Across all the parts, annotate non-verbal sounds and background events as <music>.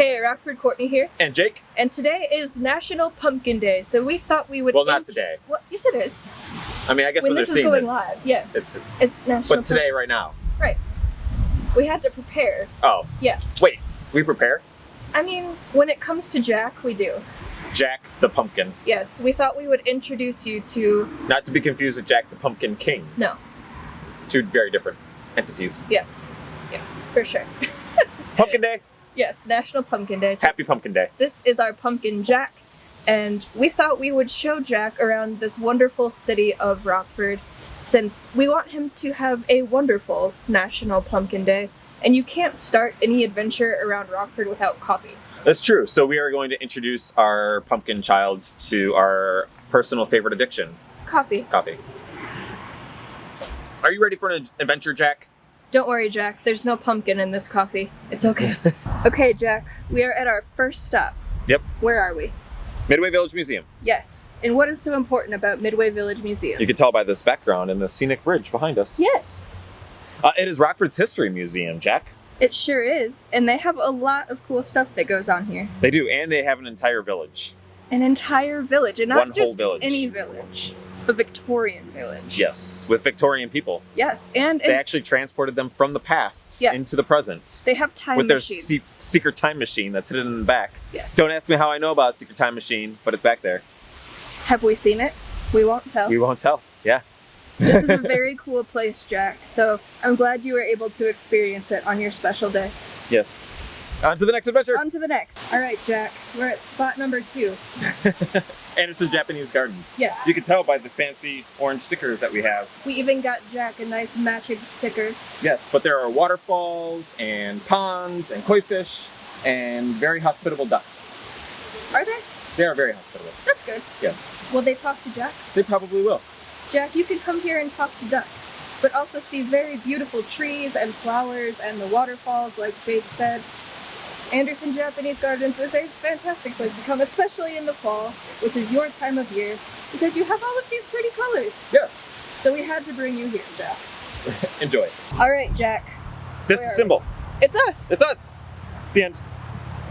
Hey, Rockford Courtney here, And Jake? and today is National Pumpkin Day, so we thought we would. Well, not today. Well, yes, it is. I mean, I guess when when, this they're is going this, live, yes, it's it's National. but today, right now. Right. we had to prepare. Oh, Yeah, wait, we prepare I mean, when it comes to Jack, we do. Jack the Pumpkin, Yes, we thought we would introduce you to. not to be confused with Jack the Pumpkin King. No, Two very different entities. yes, yes, for sure. <laughs> Pumpkin Day, Yes, National Pumpkin Day. So Happy Pumpkin Day. this is our pumpkin Jack, and we thought we would show Jack around this wonderful city of Rockford since we want him to have a wonderful National Pumpkin Day. And you can't start any adventure around Rockford without coffee. That's true. So we are going to introduce our pumpkin child to our personal favorite addiction, Coffee. coffee. Are you ready for an adventure, Jack? Don't worry, Jack, there's no pumpkin in this coffee. It's okay. <laughs> okay, Jack, we are at our first stop. Yep. Where are we? Midway Village Museum. Yes. And what is so important about Midway Village Museum? You can tell by this background and the scenic bridge behind us. Yes. Uh, it is Rockford's History Museum, Jack. It sure is. And they have a lot of cool stuff that goes on here. They do, and they have an entire village. An entire village, and not One whole just village. any village. A Victorian village. Yes, with Victorian people. Yes, and, They and actually transported them from the past Yes. into the present they have time with their se- secret time machine that's hidden in the back. yes. Don't ask me how I know about a secret time machine, but it's back there. Have we seen it? We won't tell. We won't tell. Yeah. this is a <laughs> very cool place, Jack. So I'm glad you were able to experience it on your special day. Yes. On to the next adventure. On to the next. All right, Jack. We're at spot number two. <laughs> Anderson Japanese Gardens. Yes. You can tell by the fancy orange stickers that we have. We even got Jack a nice matching sticker. Yes, but there are waterfalls and ponds and koi fish and very hospitable ducks. Are there? They are very hospitable. That's good. Yes. Will they talk to Jack? They probably will. Jack, you can come here and talk to ducks, but also see very beautiful trees and flowers and the waterfalls, like Jake said. Anderson Japanese Gardens is a fantastic place to come, especially in the fall, which is your time of year, because you have all of these pretty colors. Yes. So we had to bring you here, Jack. <laughs> Enjoy. All right, Jack. This Where is are symbol. It's us. It's us. The end.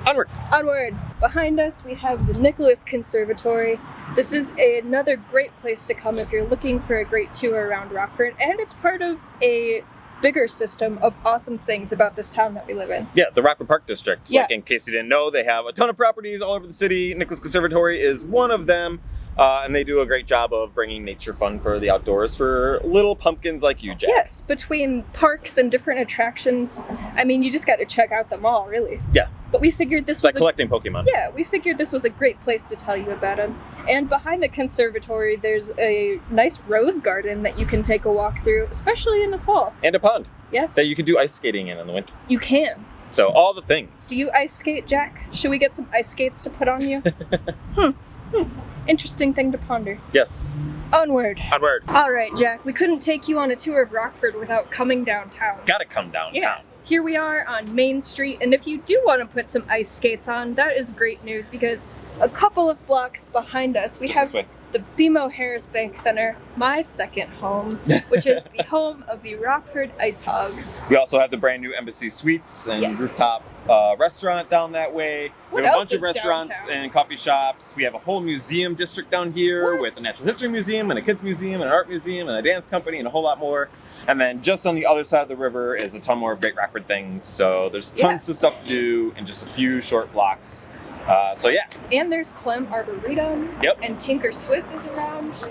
Onward. Onward. Behind us, we have the Nicholas Conservatory. This is another great place to come if you're looking for a great tour around Rockford, and it's part of a bigger system of awesome things about this town that we live in. Yeah, the Rockford Park District. Yeah. Like in case you didn't know, they have a ton of properties all over the city. Nicholas Conservatory is one of them. Uh, and they do a great job of bringing nature fun for the outdoors for little pumpkins like you, Jack. Yes, between parks and different attractions, I mean, you just got to check out them all, really. Yeah. But we figured this It's like was a collecting Pokemon. Yeah, we figured this was a great place to tell you about them. And behind the conservatory, there's a nice rose garden that you can take a walk through, especially in the fall. And a pond Yes, that you can do ice skating in in the winter. you can. So all the things. Do you ice skate, Jack? Should we get some ice skates to put on you? hmm. <laughs> hmm. Interesting thing to ponder. Yes. Onward. Onward. All right, Jack, we couldn't take you on a tour of Rockford without coming downtown. Gotta come downtown. Yeah. Here we are on Main Street, and if you do want to put some ice skates on, that is great news because a couple of blocks behind us, we Just have. The BMO Harris Bank Center, my second home, which is the <laughs> home of the Rockford IceHogs. We also have the brand new Embassy Suites and Yes. rooftop uh, restaurant down that way. What we have a bunch of restaurants downtown? and coffee shops. We have a whole museum district down here What? with a natural history museum and a kids museum and an art museum and a dance company and a whole lot more. And then just on the other side of the river is a ton more Great Rockford things. So there's tons of stuff to do in just a few short blocks. Uh, so yeah, And there's Klehm Arboretum. Yep. And Tinker Swiss is around.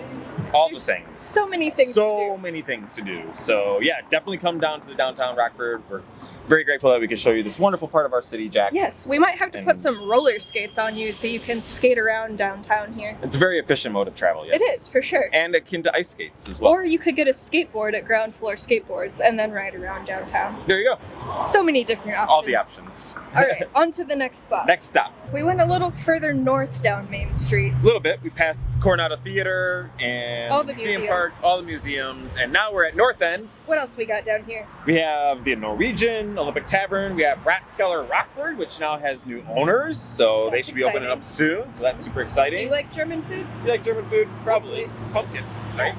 All There's the things. So many things so to do. many things to do. So yeah, definitely come down to the downtown Rockford. We're very grateful that we could show you this wonderful part of our city, Jack. Yes, we might have to put some roller skates on you so you can skate around downtown here. It's a very efficient mode of travel, yes. It is, for sure. And akin to ice skates as well. Or you could get a skateboard at Ground Floor Skateboards and then ride around downtown. there you go. So many different options. All the options. All right, <laughs> on to the next spot. Next stop. We went a little further north down Main Street. A little bit. We passed Coronado Theater and All the Museum museums. Park, all the museums, and now we're at North End. What else we got down here? We have the Norwegian, Olympic Tavern. We have Ratskeller Rockford, which now has new owners, so they That's should be opening up soon. So that's super exciting. Do exciting. you like German food? You like German food? Probably. Pumpkin, right?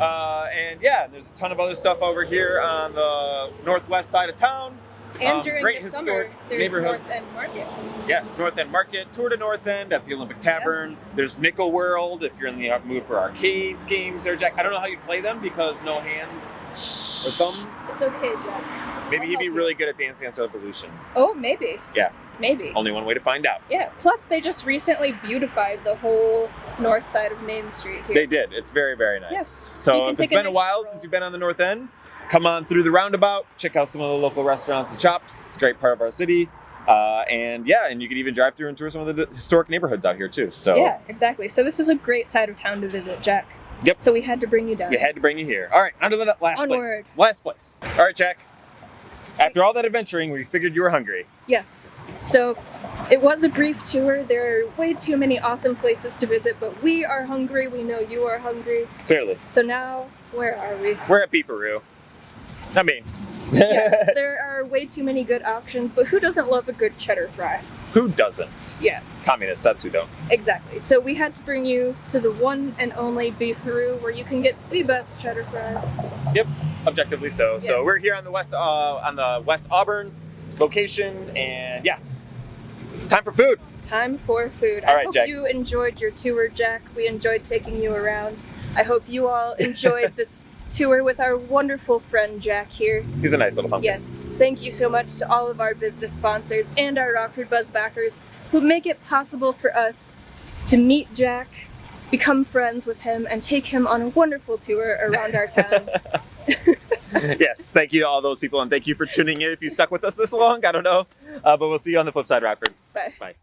Uh, and yeah, there's a ton of other stuff over here on the northwest side of town. And Um, during great the summer, historic there's neighborhoods. North End Market. Yes, North End Market, tour to North End at the Olympic Tavern. Yes. There's Nickel World if you're in the mood for arcade games there, Jack. I don't know how you play them because no hands or thumbs. It's okay, Jack. Maybe I'll you'd be you. really good at Dance Dance Revolution. Oh, maybe. Yeah. Maybe. Only one way to find out. Yeah. Plus, they just recently beautified the whole north side of Main Street here. They did. It's very, very nice. Yes. So, So if it's a been a while since you've been on the North End, come on through the roundabout, check out some of the local restaurants and shops. It's a great part of our city. Uh, and yeah, and you can even drive through and tour some of the historic neighborhoods out here too. So Yeah, exactly. So this is a great side of town to visit, Jack. Yep. So we had to bring you down. we had to bring you here. All right, on to the last place. Onward. Last place. All right, Jack. After all that adventuring, we figured you were hungry. Yes. So it was a brief tour. There are way too many awesome places to visit, but we are hungry. We know you are hungry. Clearly, So now, where are we? we're at Beefaroo. Not mean. yes, <laughs> there are way too many good options, but who doesn't love a good cheddar fry? Who doesn't? Yeah, Communists. That's who don't. exactly. So we had to bring you to the one and only Beefaroo, where you can get the best cheddar fries. Yep, objectively so. So we're here on the west uh, on the West Auburn location, and yeah, time for food. Time for food. All I right, hope Jack. you enjoyed your tour, Jack. We enjoyed taking you around. I hope you all enjoyed <laughs> this tour with our wonderful friend Jack here. He's a nice little pumpkin. Yes, thank you so much to all of our business sponsors and our Rockford Buzz backers who make it possible for us to meet Jack, become friends with him, and take him on a wonderful tour around our town. <laughs> <laughs> yes, thank you to all those people, and thank you for tuning in. If you stuck with us this long, I don't know, uh, but we'll see you on the flip side, Rockford. Bye. Bye.